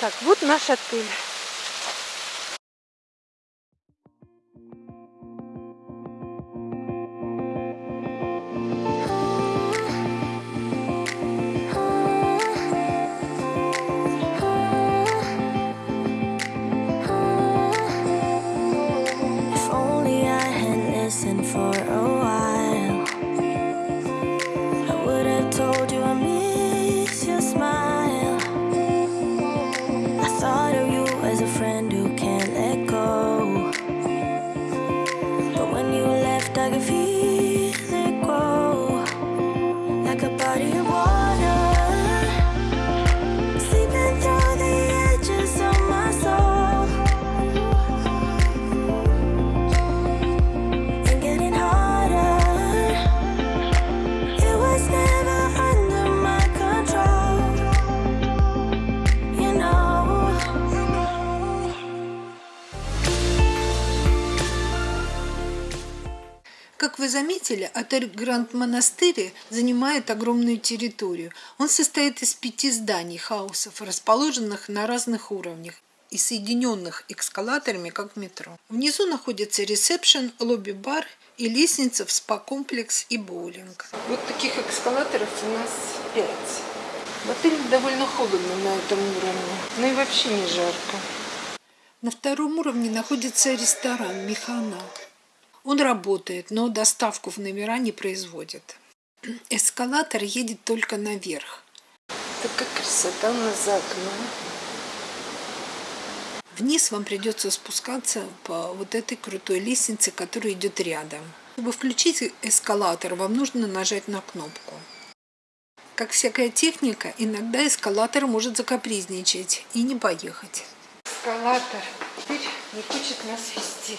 Так, вот наш отель. window can заметили, отель Гранд Монастырь занимает огромную территорию. Он состоит из пяти зданий, хаусов, расположенных на разных уровнях и соединенных эскалаторами, как в метро. Внизу находится ресепшн, лобби-бар и лестница в спа-комплекс и боулинг. Вот таких эскалаторов у нас пять. В отеле довольно холодно на этом уровне, но и вообще не жарко. На втором уровне находится ресторан «Механа». Он работает, но доставку в номера не производит. Эскалатор едет только наверх. Такая красота у нас за окном. Вниз вам придется спускаться по вот этой крутой лестнице, которая идет рядом. Чтобы включить эскалатор, вам нужно нажать на кнопку. Как всякая техника, иногда эскалатор может закапризничать и не поехать. Эскалатор теперь не хочет нас вести.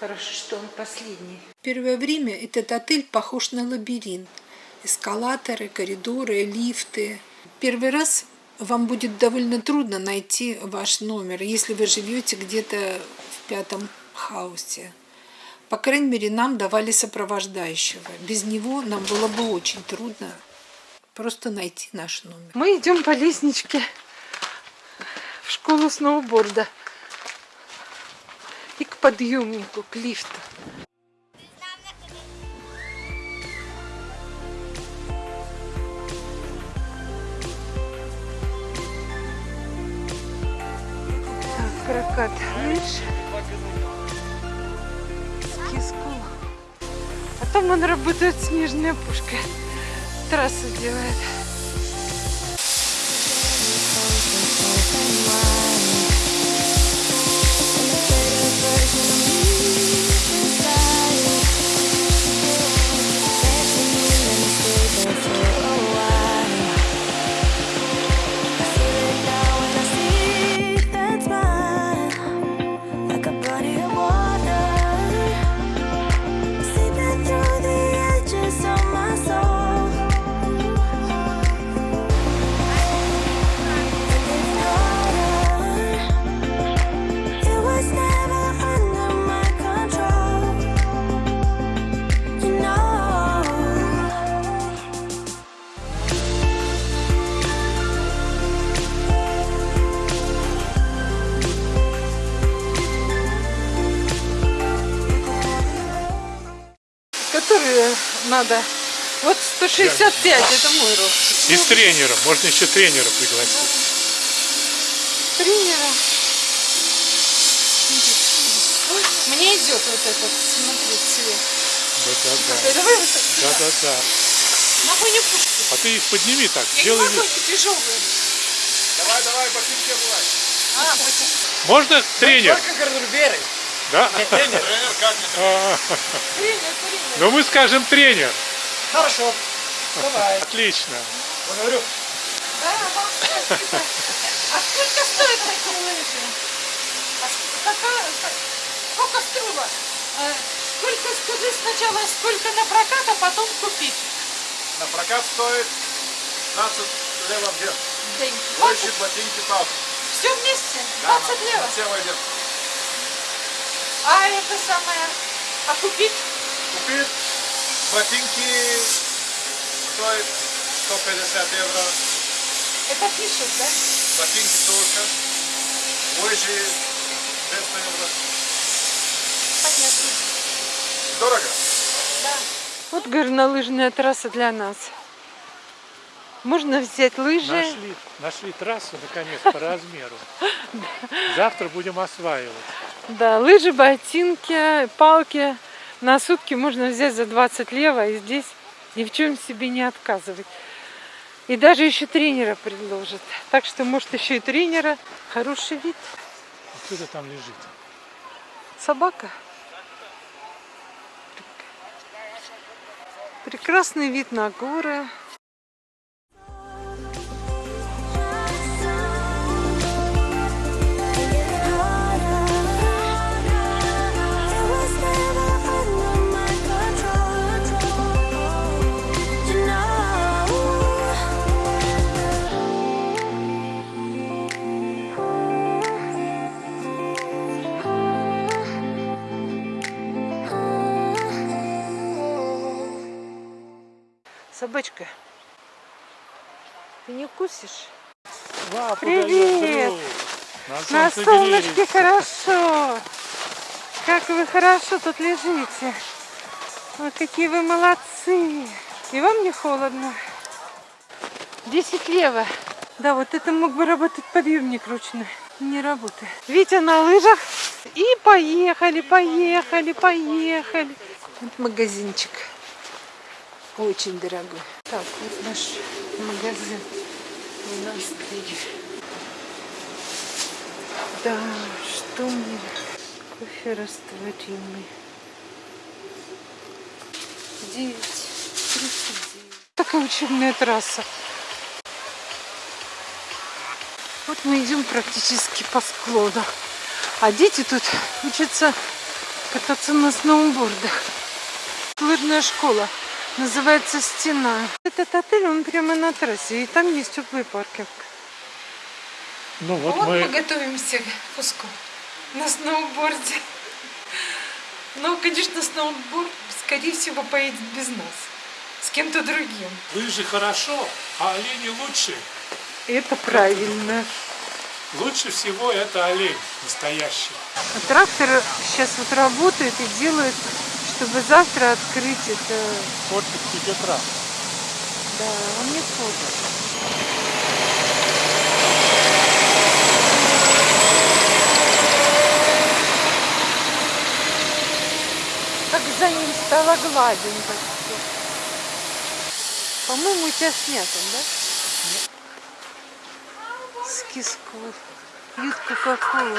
Хорошо, что он последний. Первое время этот отель похож на лабиринт. Эскалаторы, коридоры, лифты. Первый раз вам будет довольно трудно найти ваш номер, если вы живете где-то в пятом хаусе. По крайней мере, нам давали сопровождающего. Без него нам было бы очень трудно просто найти наш номер. Мы идем по лестничке в школу сноуборда подъемнику, к лифту. Так, прокат лыж, ски-скул. А там он работает снежная пушка. Трассу делает. Надо. Вот 165, это мой рост. И с тренером. Можно еще тренера пригласить. Тренера. Мне идет вот этот, смотри, цвет. Да-да-да. Давай вот так. Да-да-да. Могу не пушку. А ты их подними так. Я Сделай не могу, тяжелые. Давай, давай, ботинки обувай. А, потом. Можно тренер? Только гардероберы. Да? Тренер. Тренер, А, Тренер, тренер. Ну мы скажем тренер. Хорошо. Давай. Отлично. Благодарю. Да. А сколько стоит такие лыжи? А сколько струба? А, Сколько, скажи сначала, сколько на прокат, а потом купить? На прокат стоит 15 левов вверх. День. Лыжи, ботинки, палки. Все вместе? Да, 20 на- лева? на Все войдет. А это самое, а купить? Купить ботинки стоит 150 евро. Это пишут, да? Ботинки только. Лыжи 200 евро. Понятно. Дорого. Да. Вот горнолыжная трасса для нас. Можно взять лыжи. Нашли, нашли трассу, наконец, по размеру. Завтра будем осваивать. Да, лыжи, ботинки, палки. На сутки можно взять за 20 лево и здесь ни в чем себе не отказывать. И даже еще тренера предложат. Так что, может, еще и тренера. Хороший вид. Кто это там лежит? Собака. Прекрасный вид на горы. Солнышке хорошо. Как вы хорошо тут лежите. Ой, какие вы молодцы. И вам не холодно. 10 лево. Да, вот это мог бы работать подъемник ручной. Не работает. Витя на лыжах. И поехали, поехали, поехали. Вот магазинчик. Очень дорогой. Так, вот наш магазин. Монастырь. Да, что мне? Кофе растворимый. 9, 39. Такая учебная трасса. Вот мы идем практически по склону. А дети тут учатся кататься на сноубордах. Лыжная школа. Называется «Стена». Этот отель, он прямо на трассе. И там есть теплый паркинг. Ну вот Вот мы мы готовимся к пуску на сноуборде. Но, конечно, сноуборд, скорее всего, поедет без нас. С кем-то другим. лыжи хорошо, а олени лучше. Это правильно. Лучше всего это олень настоящий. А трактор сейчас вот работает и делает, чтобы завтра открыть это. Портит тебе трав. Да, он не ходит. Как за ним стало гладенько. По-моему, у тебя снято, да? С кисков. Пьют Кока-Колу.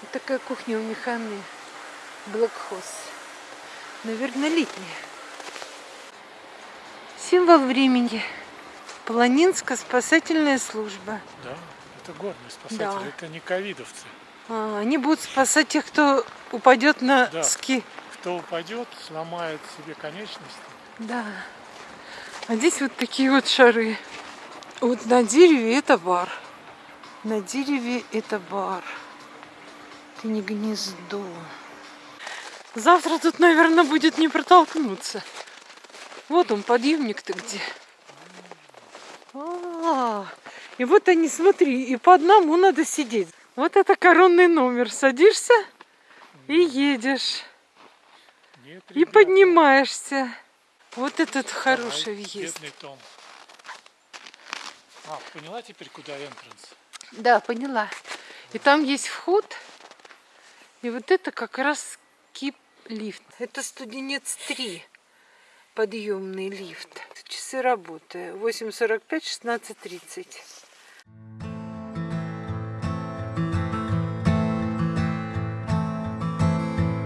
Вот такая кухня у Механы. Блэкхоз. Наверное, летняя. Символ времени. Планинская спасательная служба. Да, это горные спасатели, Да. это не ковидовцы. А, они будут спасать тех, кто упадет на Да. ски. Кто упадет, сломает себе конечности. Да. А здесь вот такие вот шары. Вот на дереве это бар. На дереве это бар. Это не гнездо. Завтра тут, наверное, будет не протолкнуться. Вот он, подъемник-то где. А, и вот они, смотри, и по одному надо сидеть. Вот это коронный номер. Садишься и едешь. Нет, И поднимаешься. Вот этот давай, хороший въезд. Том. А, поняла теперь, куда энтранс? Да, поняла. И там есть вход. И вот это как раз кип-лифт. Это студенец 3. Подъемный лифт. Часы работы. 8.45, 16.30.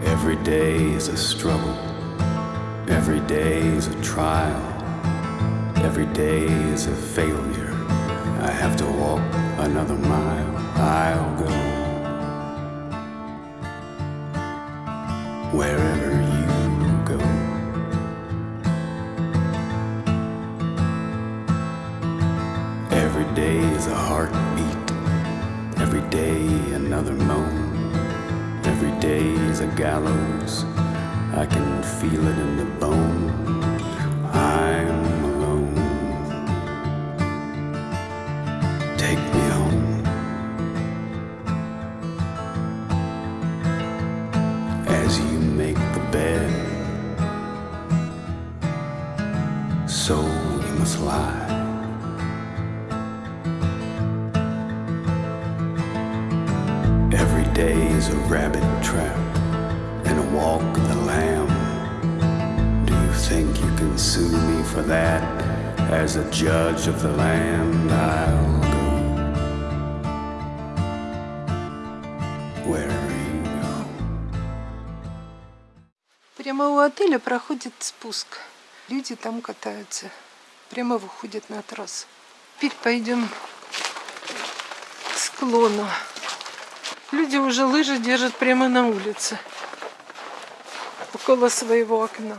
Every day is a struggle. Every day is a trial. Every day is a failure. I have to walk another mile. I'll go wherever gallows I can feel it in the bone. I'm alone. Take me home. As you make the bed, so you must lie. Every day is a rabbit trap walk the lamb. Do you think you can sue me for that? As a judge of the land, I'll go wherever you go. Прямо у отеля проходит спуск. Люди там катаются. Прямо выходят на трассу. Теперь пойдем к склону. Люди уже лыжи держат прямо на улице. Около своего окна.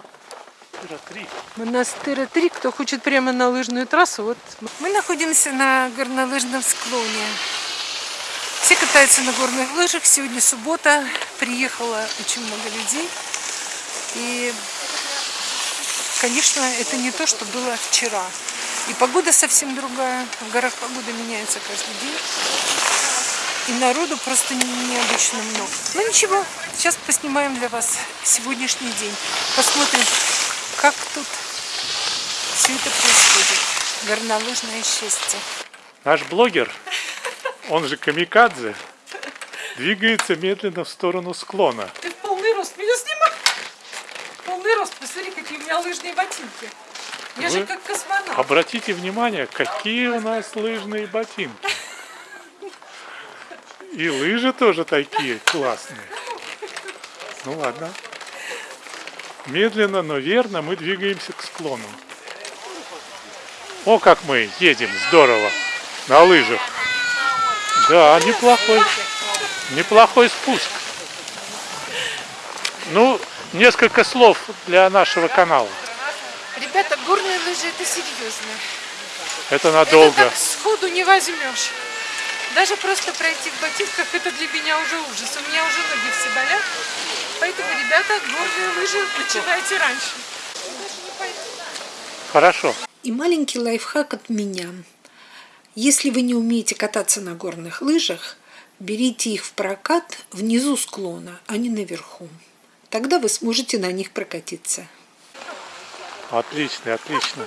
Три. Монастыря 3, кто хочет прямо на лыжную трассу, вот мы находимся на горнолыжном склоне. Все катаются на горных лыжах. Сегодня суббота, приехало очень много людей. И, конечно, это не то, что было вчера. И погода совсем другая. В горах погода меняется каждый день. И народу просто необычно много. Ну ничего, сейчас поснимаем для вас сегодняшний день. Посмотрим, как тут все это происходит. Горнолыжное счастье. Наш блогер, он же камикадзе, двигается медленно в сторону склона. Ты в полный рост меня снимай. Полный рост. Посмотри, какие у меня лыжные ботинки. Я же Вы как космонавт. Обратите внимание, какие у нас лыжные ботинки. И лыжи тоже такие классные. Ну ладно. Медленно, но верно мы двигаемся к склону. О, как мы едем, здорово, на лыжах. Да, неплохой, неплохой спуск. Ну, несколько слов для нашего канала. Ребята, горные лыжи это серьезно. Это Это надолго. так сходу не возьмешь. Даже просто пройти в ботинках это для меня уже ужас. У меня уже ноги все болят. Поэтому, ребята, горные лыжи начинайте раньше. Хорошо. И маленький лайфхак от меня. Если вы не умеете кататься на горных лыжах, берите их в прокат внизу склона, а не наверху. Тогда вы сможете на них прокатиться. Отлично, отлично.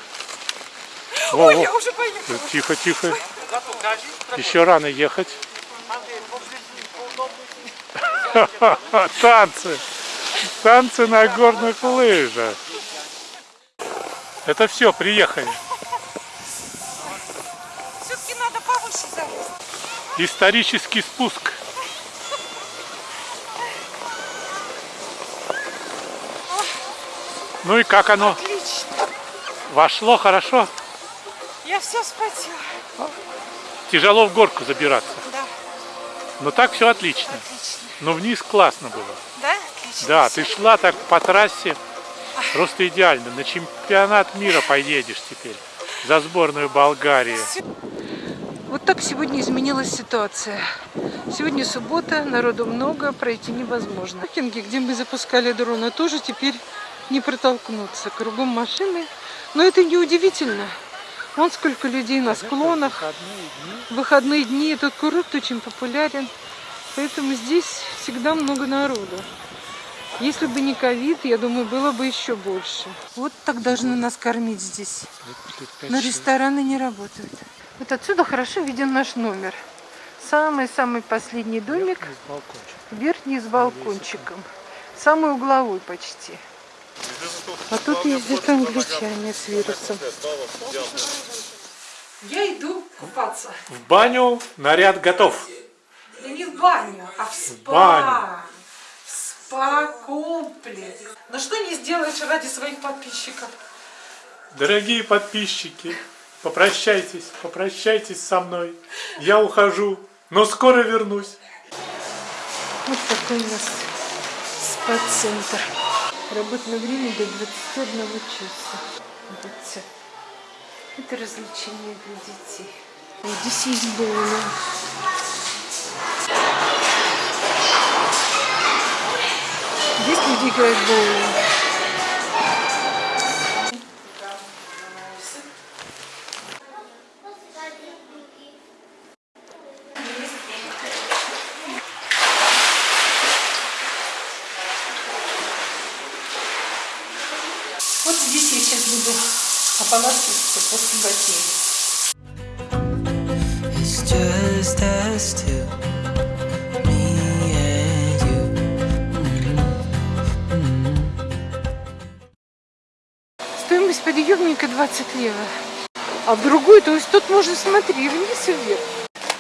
Ой, Во-во. я уже поехала. Тихо, тихо. Еще рано ехать. Танцы. Танцы на горных лыжах. Это все, приехали. Все-таки надо повыше залезть. Исторический спуск. Ну и как оно? Отлично. Вошло хорошо? Я все спотела. Тяжело в горку забираться. Да, Но так все отлично. отлично. Но вниз классно было. Да? Отлично. Да, ты шла так по трассе, просто идеально. На чемпионат мира поедешь теперь за сборную Болгарии. Вот так сегодня изменилась ситуация. Сегодня суббота, народу много, пройти невозможно. Паркинги, где мы запускали дрона, тоже теперь не протолкнуться. Кругом машины. Но это не удивительно. Вон сколько людей на склонах. Выходные дни этот курорт очень популярен. Поэтому здесь всегда много народу. Если бы не ковид, я думаю, было бы еще больше. Вот так должны нас кормить здесь. Но рестораны не работают. Вот отсюда хорошо виден наш номер. Самый-самый последний домик, верхний с балкончиком. Самый угловой почти. А тут ездят англичане с вирусом. Я иду купаться. В баню наряд готов. Да не в баню, а в спа. баню. В спа-комплекс. Ну что не сделаешь ради своих подписчиков? Дорогие подписчики, попрощайтесь, попрощайтесь со мной. Я ухожу, но скоро вернусь. Вот такой у нас спа-центр. Работное время до 21 часа. Это развлечение для детей. Здесь есть боулинг. Здесь люди играют в боулинг. Подъемника 20 евро. А в другую, то есть тут можно смотреть и вниз и вверх.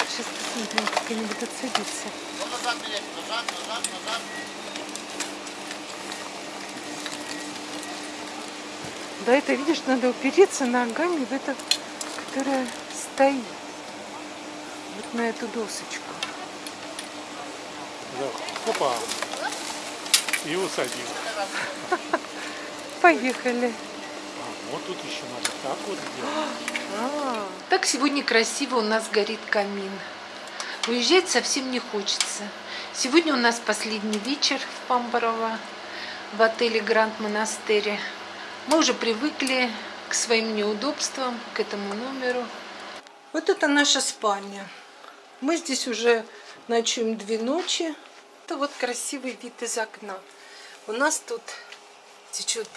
Сейчас посмотрим, как они будут садиться. Да, это, видишь, надо упереться ногами в это, которая стоит. Вот на эту досочку. Да, Опа. И усадил. Поехали. Вот тут еще надо так вот сделать. А, Так сегодня красиво у нас горит камин. Уезжать совсем не хочется. Сегодня у нас последний вечер в Памборово, в отеле Гранд Монастыре. Мы уже привыкли к своим неудобствам, к этому номеру. Вот это наша спальня. Мы здесь уже ночуем две ночи. Это вот красивый вид из окна. У нас тут течет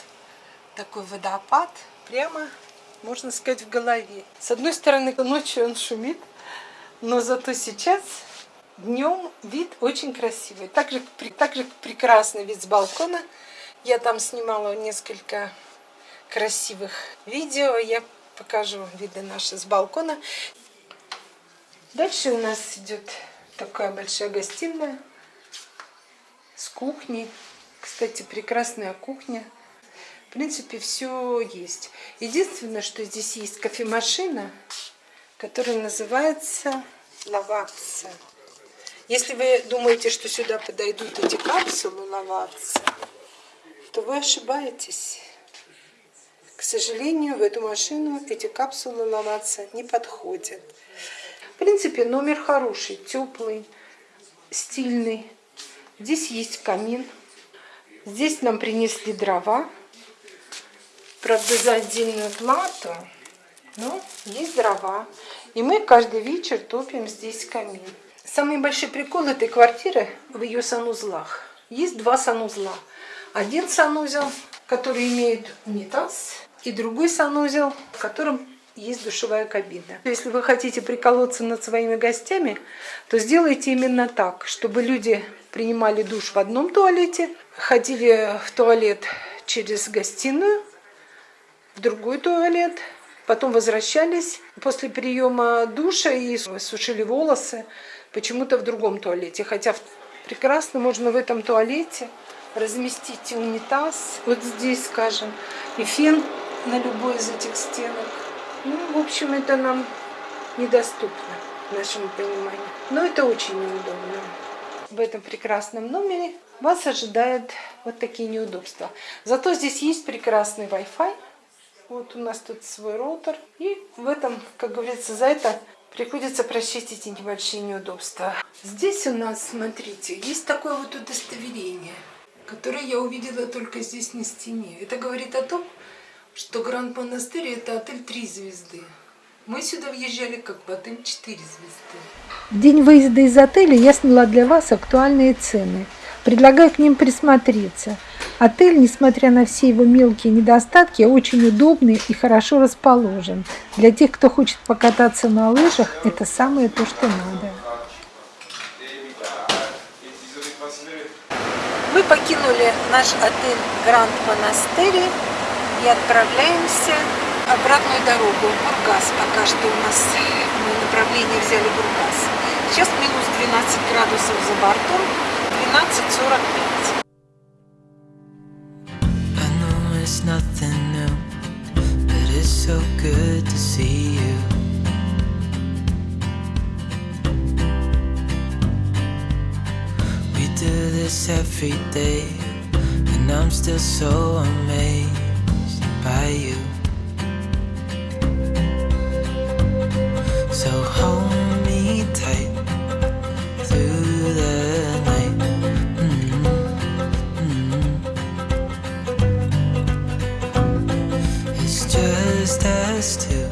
такой водопад прямо, можно сказать, в голове. С одной стороны, ночью он шумит, но зато сейчас днем вид очень красивый. Также, также прекрасный вид с балкона. Я там снимала несколько красивых видео. Я покажу виды наши с балкона. Дальше у нас идет такая большая гостиная с кухней. Кстати, прекрасная кухня. В принципе, все есть. Единственное, что здесь есть кофемашина, которая называется лавакса. Если вы думаете, что сюда подойдут эти капсулы лавакса, то вы ошибаетесь. К сожалению, в эту машину эти капсулы лавакса не подходят. В принципе, номер хороший, теплый, стильный. Здесь есть камин. Здесь нам принесли дрова. Правда, за отдельную плату. Но есть дрова. И мы каждый вечер топим здесь камин. Самый большой прикол этой квартиры в ее санузлах. Есть два санузла. Один санузел, который имеет унитаз, и другой санузел, в котором есть душевая кабина. Если вы хотите приколоться над своими гостями, то сделайте именно так, чтобы люди принимали душ в одном туалете, ходили в туалет через гостиную, другой туалет, потом возвращались после приема душа и сушили волосы почему-то в другом туалете. Хотя прекрасно можно в этом туалете разместить унитаз, вот здесь, скажем, и фен на любой из этих стенок. Ну, в общем, это нам недоступно, нашему пониманию. Но это очень неудобно. В этом прекрасном номере вас ожидают вот такие неудобства. Зато здесь есть прекрасный Wi-Fi. Вот у нас тут свой роутер. И в этом, как говорится, за это приходится прощать эти небольшие неудобства. Здесь у нас, смотрите, есть такое вот удостоверение, которое я увидела только здесь на стене. Это говорит о том, что Гранд Монастырь это отель 3 звезды. Мы сюда въезжали как в отель 4 звезды. В день выезда из отеля я сняла для вас актуальные цены. Предлагаю к ним присмотреться. Отель, несмотря на все его мелкие недостатки, очень удобный и хорошо расположен. Для тех, кто хочет покататься на лыжах, это самое то, что надо. Мы покинули наш отель Гранд Монастырь и отправляемся обратную дорогу Бургас. Пока что у нас мы направление взяли Бургас. Сейчас минус 12 градусов за бортом, 12.45. nothing new, but it's so good to see you. We do this every day, and I'm still so amazed by you. So hold just us two,